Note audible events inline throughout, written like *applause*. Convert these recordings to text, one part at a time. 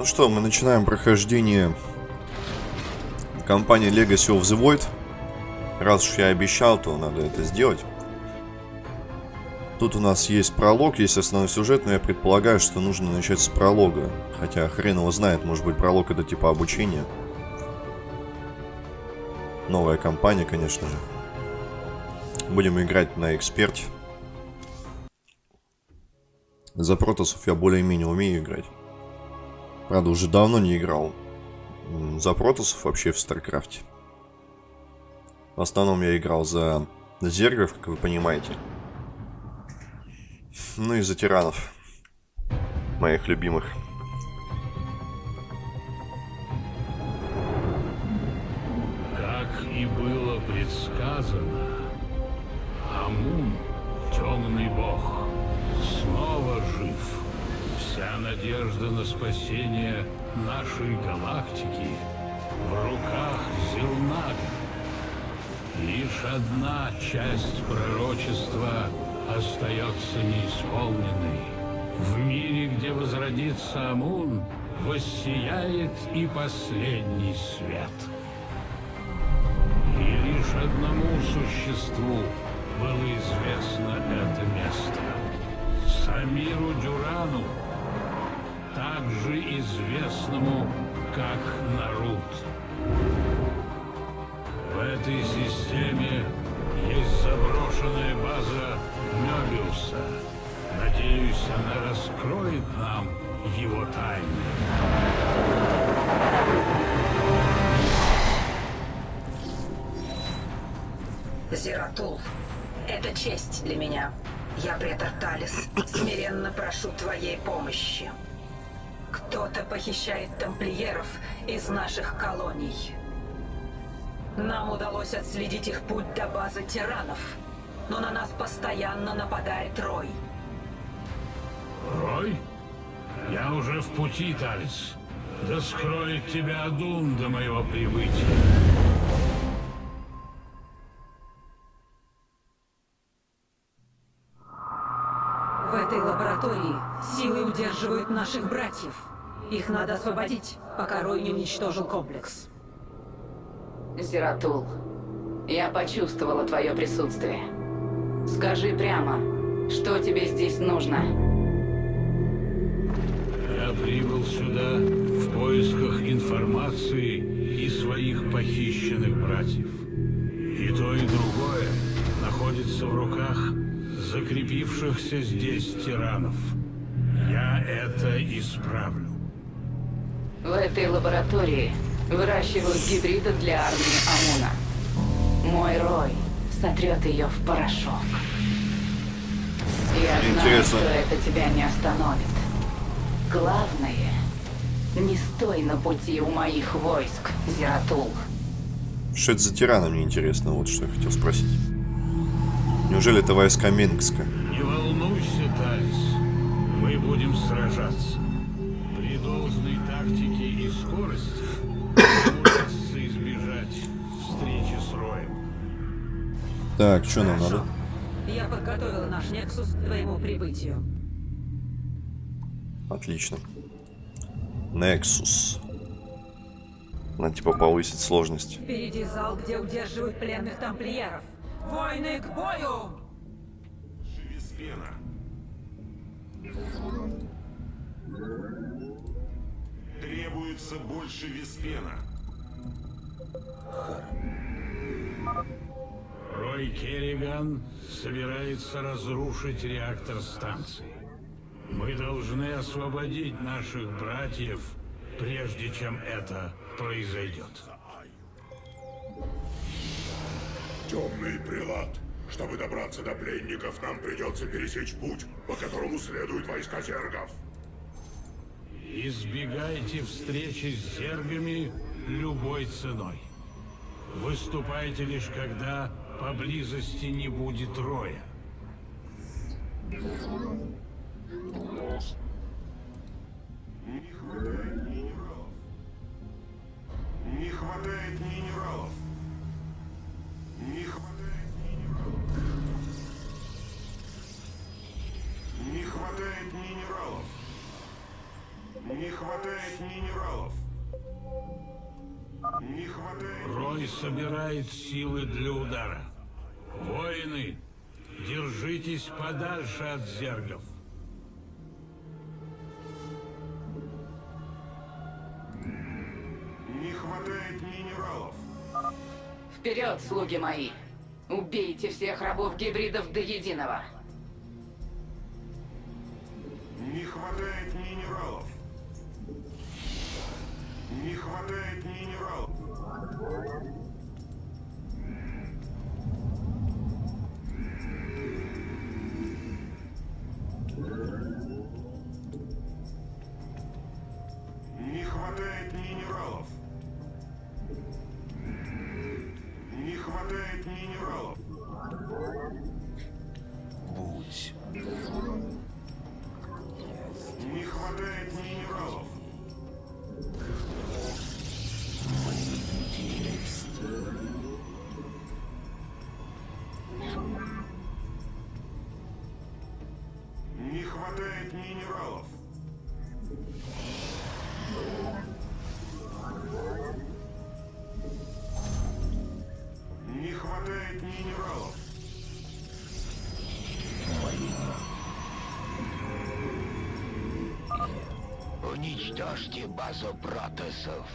Ну что, мы начинаем прохождение компании Legacy of the Void. Раз уж я обещал, то надо это сделать. Тут у нас есть пролог, есть основной сюжет, но я предполагаю, что нужно начать с пролога. Хотя хрен его знает, может быть пролог это типа обучение. Новая компания, конечно же. Будем играть на эксперте. За протоссов я более-менее умею играть. Правда, уже давно не играл за протоссов вообще в StarCraft е. В основном я играл за зергов, как вы понимаете. Ну и за терранов. Моих любимых. Как и было предсказано, Амун, темный бог, снова жив. Вся надежда на спасение нашей галактики в руках Зелнага. Лишь одна часть пророчества остается неисполненной. В мире, где возродится Амун, воссияет и последний свет. И лишь одному существу было известно это место. Самиру Дюрану, также известному как Нарут. В этой системе есть заброшенная база Мёбиуса. Надеюсь, она раскроет нам его тайны. Зератул, это честь для меня. Я претор Талис. Смиренно прошу твоей помощи. Кто-то похищает тамплиеров из наших колоний. Нам удалось отследить их путь до базы тиранов, но на нас постоянно нападает Рой. Рой? Я уже в пути, Талис. Да скроет тебя Адун до моего прибытия. В этой лаборатории силы удерживают наших братьев. Их надо освободить, пока Рой не уничтожил комплекс. Зератул, я почувствовала твое присутствие. Скажи прямо, что тебе здесь нужно? Я прибыл сюда в поисках информации и своих похищенных братьев. И то, и другое находится в руках закрепившихся здесь тиранов. Я это исправлю. В этой лаборатории выращивают гибридов для армии Амуна. Мой Рой сотрет ее в порошок. Я знаю, Интересно. что это тебя не остановит. Главное, не стой на пути у моих войск, Зератул. Что это за тираны, мне интересно, вот что я хотел спросить. Неужели это войска Мингска? Не волнуйся, Талис. Мы будем сражаться. Скорости удастся избежать встречи с Роем. Так, что нам надо? Я подготовила наш Нексус к твоему прибытию. Отлично. Nexus. Надо типа повысить сложность. Впереди зал, где удерживают пленных тамплиеров. Войны к бою! Веспена. Требуется больше Веспена. Рой Керриган собирается разрушить реактор станции. Мы должны освободить наших братьев, прежде чем это произойдет. Темный прилад. Чтобы добраться до пленников, нам придется пересечь путь, по которому следуют войска зергов. Избегайте встречи с зергами любой ценой. Выступайте лишь когда поблизости не будет роя. Не хватает минералов. Не хватает минералов. Не хватает минералов. Не хватает минералов. Не хватает минералов. Не хватает... Рой собирает силы для удара. Воины, держитесь подальше от зергов. Не хватает минералов. Вперед, слуги мои! Убейте всех рабов-гибридов до единого! Не хватает минералов. Не хватает минералов. Не хватает минералов. Уничтожьте базу протосов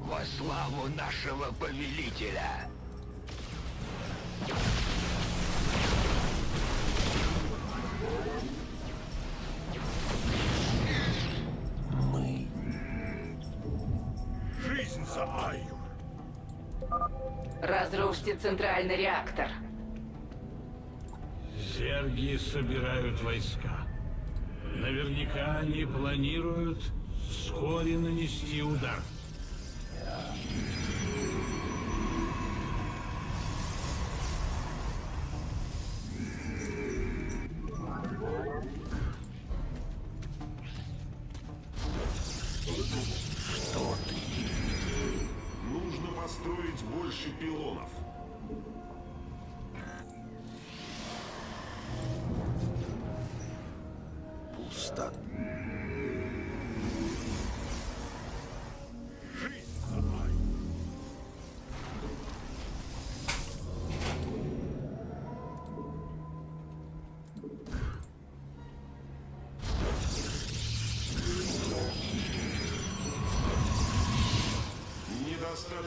во славу нашего повелителя. Мы Жизнь за Айю! Разрушьте центральный реактор. Зерги собирают войска. Наверняка они планируют вскоре нанести удар. Нужно построить больше пилонов. пусто.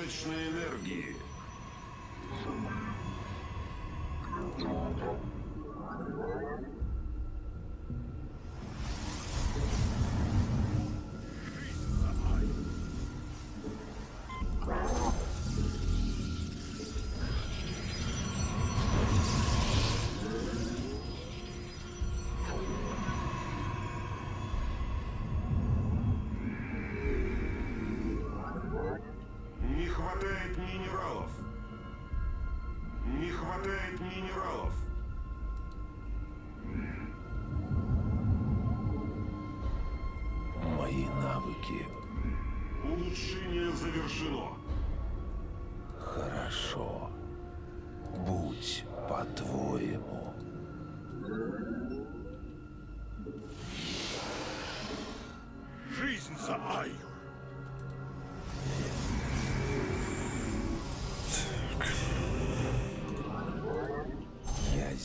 Недостаточно энергии. Хватает минералов. Мои навыки Улучшение завершено.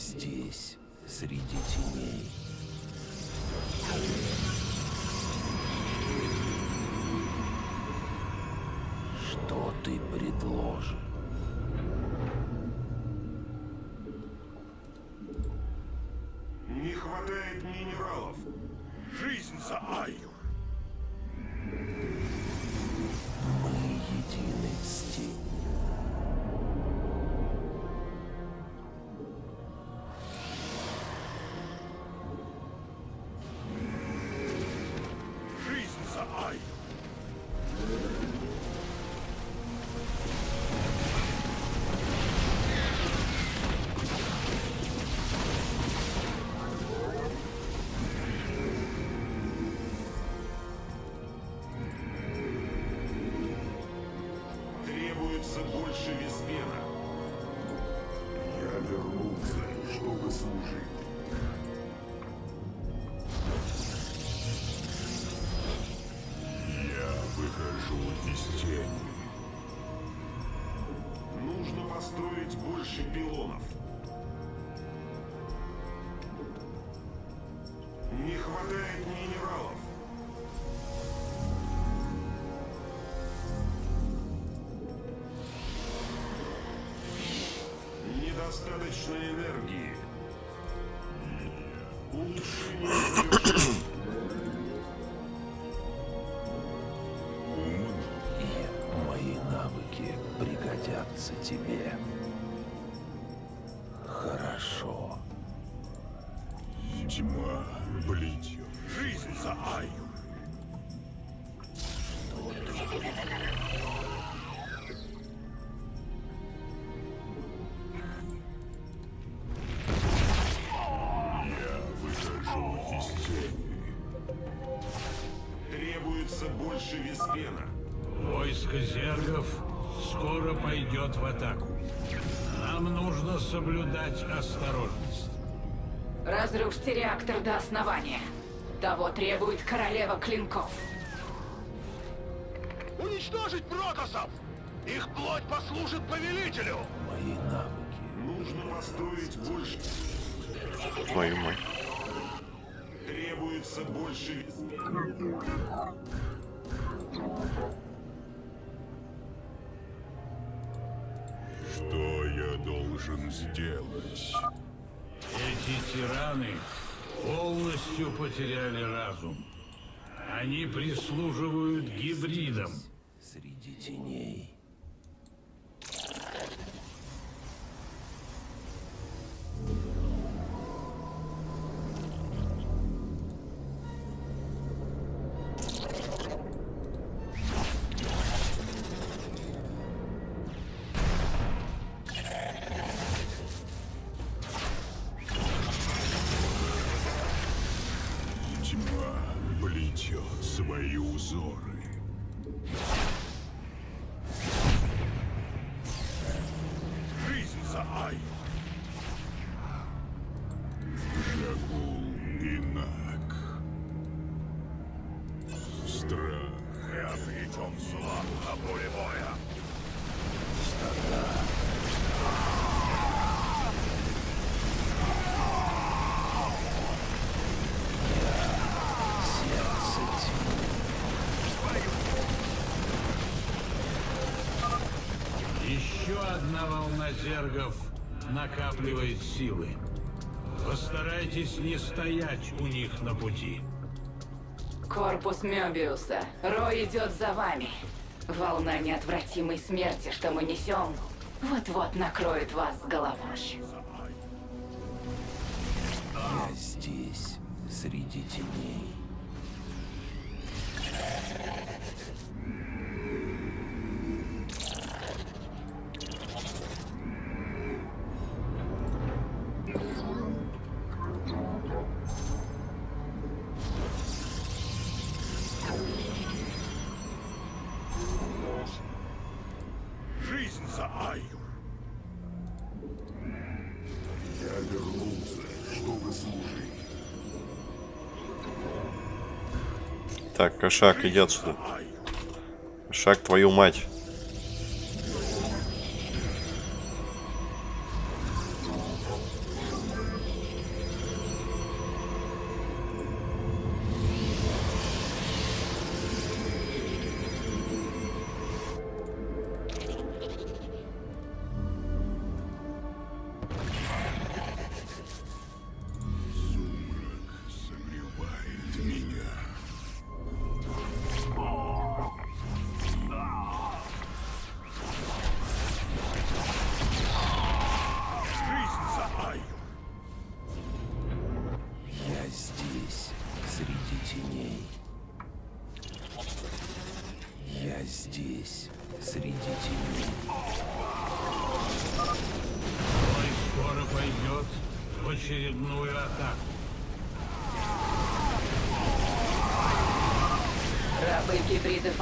Здесь, среди теней. Что ты предложишь? Не хватает минералов. Жизнь за Айю! Недостаточно энергии. Улучшение. И мои навыки пригодятся тебе. Хорошо. Тьма плетет. Жизнь за Аю. Пойдет в атаку. Нам нужно соблюдать осторожность. Разрушьте реактор до основания. Того требует королева клинков. Уничтожить протосов! Их плоть послужит повелителю! Мои навыки Нужно построить больше. Твою мать. Требуется больше должен сделать? Эти тираны полностью потеряли разум. Они прислуживают гибридам. среди теней. Ozora. Зергов накапливает силы. Постарайтесь не стоять у них на пути. Корпус Мёбиуса. Рой идет за вами. Волна неотвратимой смерти, что мы несем, вот-вот накроет вас с головой. Я здесь, среди теней. Так, кошак, иди отсюда. Кошак, твою мать.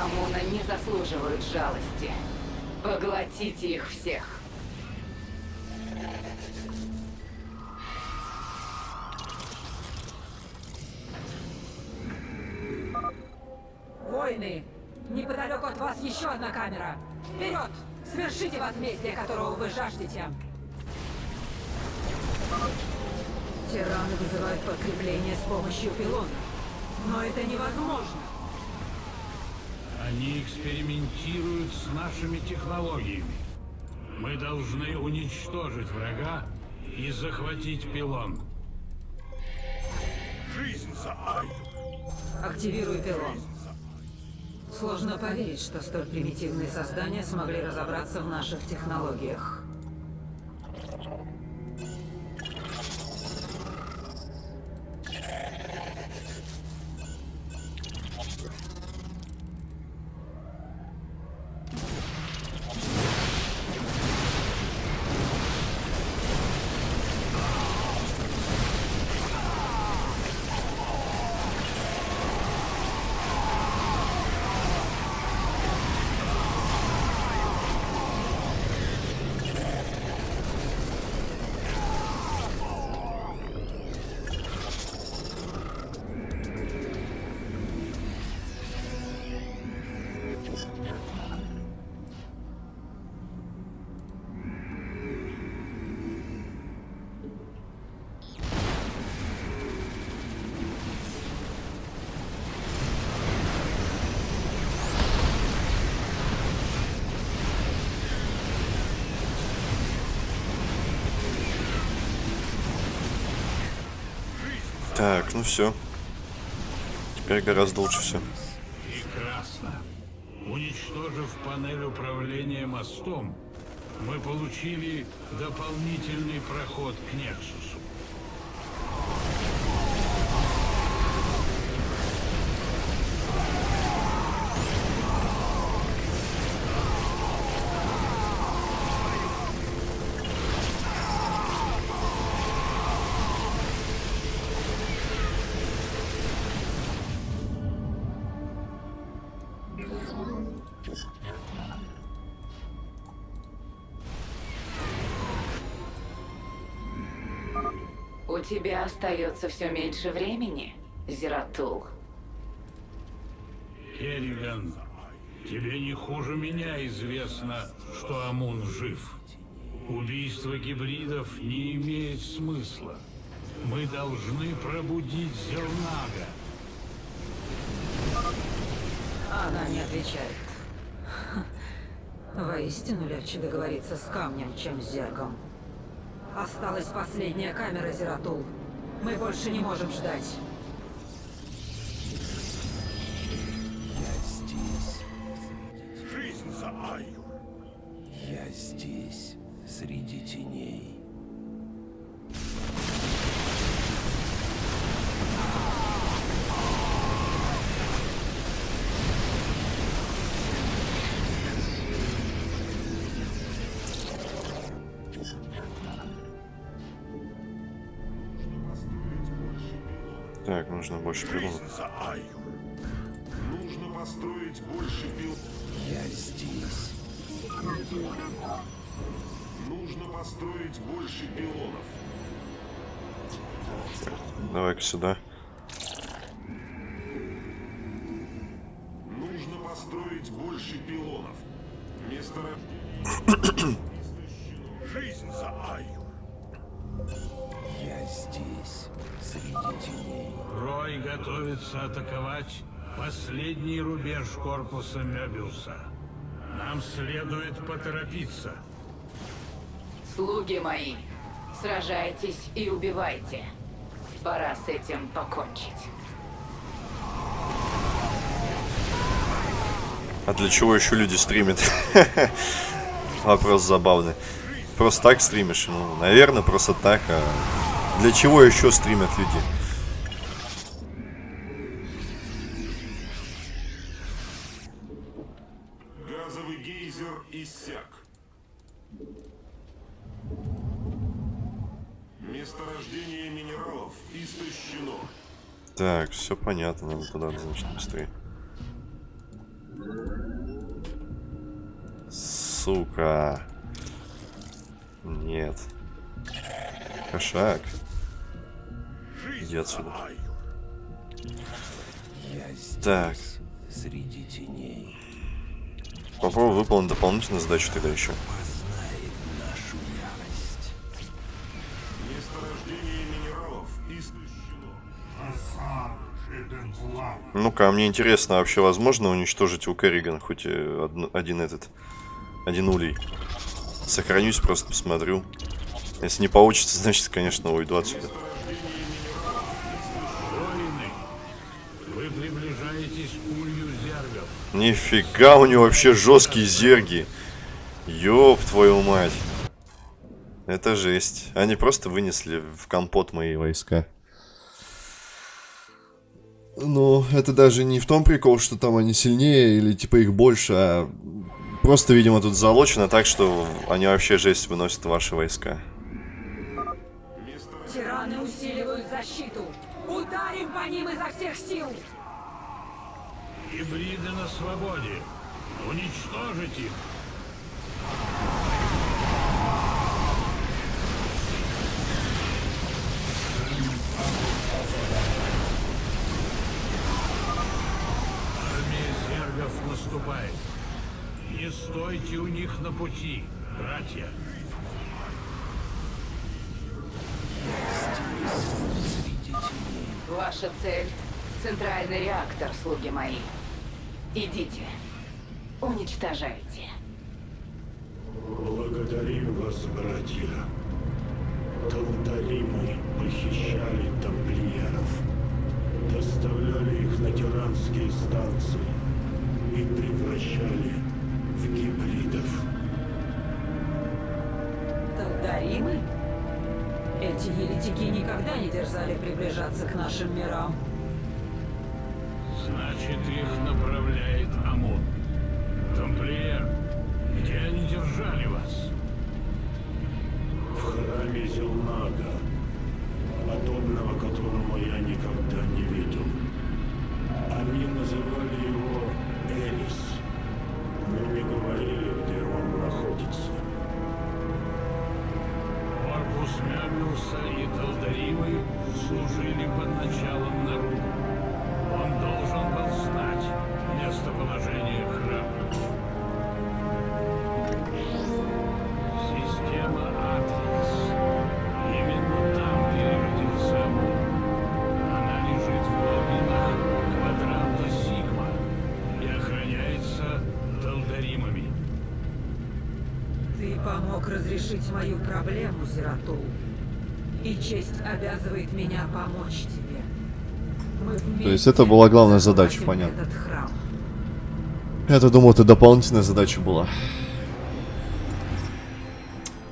Амуна не заслуживают жалости. Поглотите их всех. Войны, Неподалеку от вас еще одна камера. Вперед! Свершите возмездие, которого вы жаждете. Тираны вызывают подкрепление с помощью пилона. Но это невозможно. Они экспериментируют с нашими технологиями. Мы должны уничтожить врага и захватить пилон. Жизнь за Айю! Активируй пилон. Сложно поверить, что столь примитивные создания смогли разобраться в наших технологиях. Так, ну все. Теперь гораздо лучше все. Прекрасно. Уничтожив панель управления мостом, мы получили дополнительный проход к Нексусу. Тебя остается все меньше времени, Зератул. Керриган, тебе не хуже меня известно, что Амун жив. Убийство гибридов не имеет смысла. Мы должны пробудить Зернага. Она не отвечает. Воистину легче договориться с камнем, чем с зергом. Осталась последняя камера, Зератул. Мы больше не можем ждать. Я здесь. Жизнь за Айю! Я здесь, среди теней. Больше пилонов. Нужно построить больше пил. Я здесь. Нужно построить больше пилонов. Давай-ка сюда. Атаковать последний рубеж корпуса Мебиуса. Нам следует поторопиться. Слуги мои, сражайтесь и убивайте. Пора с этим покончить. А для чего еще люди стримят? *laughs* Вопрос забавный. Просто так стримишь? Ну, наверное, просто так. А для чего еще стримят люди? Так, все понятно, надо туда, значит, быстрее. Сука. Нет. Кошак. Иди отсюда. Я здесь, Так. среди теней. Попробую выполнить дополнительную задачу тогда еще. А мне интересно, вообще возможно уничтожить у Керригана хоть и одну- один этот, один улей? Сохранюсь, просто посмотрю. Если не получится, *laughs* значит, конечно, уйду отсюда. Нифига, у него вообще жесткие зерги. Ёб твою мать. Это жесть. Они просто вынесли в компот мои войска. Ну, это даже не в том прикол, что там они сильнее или типа их больше, а просто, видимо, тут залочено так, что они вообще жесть выносят ваши войска. Тираны усиливают защиту. Ударим по ним изо всех сил. Гибриды на свободе. Уничтожить их. Зергов наступает. Не стойте у них на пути, братья. Ваша цель — центральный реактор, слуги мои. Идите. Уничтожайте. Благодарим вас, братья. Талдаримы похищали тамплиеров, доставляли их на тиранские станции и превращали в гибридов. Талдаримы? Эти еретики никогда не дерзали приближаться к нашим мирам. Значит, их направляет Амон. Тамплиер, где они держали вас? В храме Зелнага, подобного которому я никогда разрешить мою проблему, Зератул. И честь обязывает меня помочь тебе. Мы То есть это была главная задача, понятно. Я-то думал, это дополнительная задача была.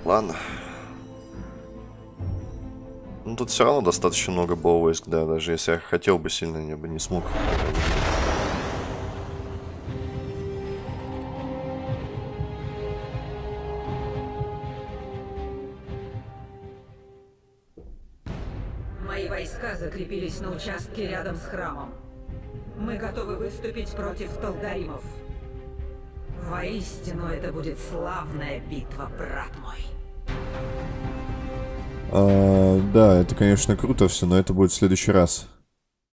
Ладно. Ну тут все равно достаточно много было войск, да, даже если я хотел бы сильно, я бы не смог. Закрепились на участке рядом с храмом. Мы готовы выступить против Талдаримов. Воистину, это будет славная битва, брат мой. А, да, это, конечно, круто все, но это будет в следующий раз.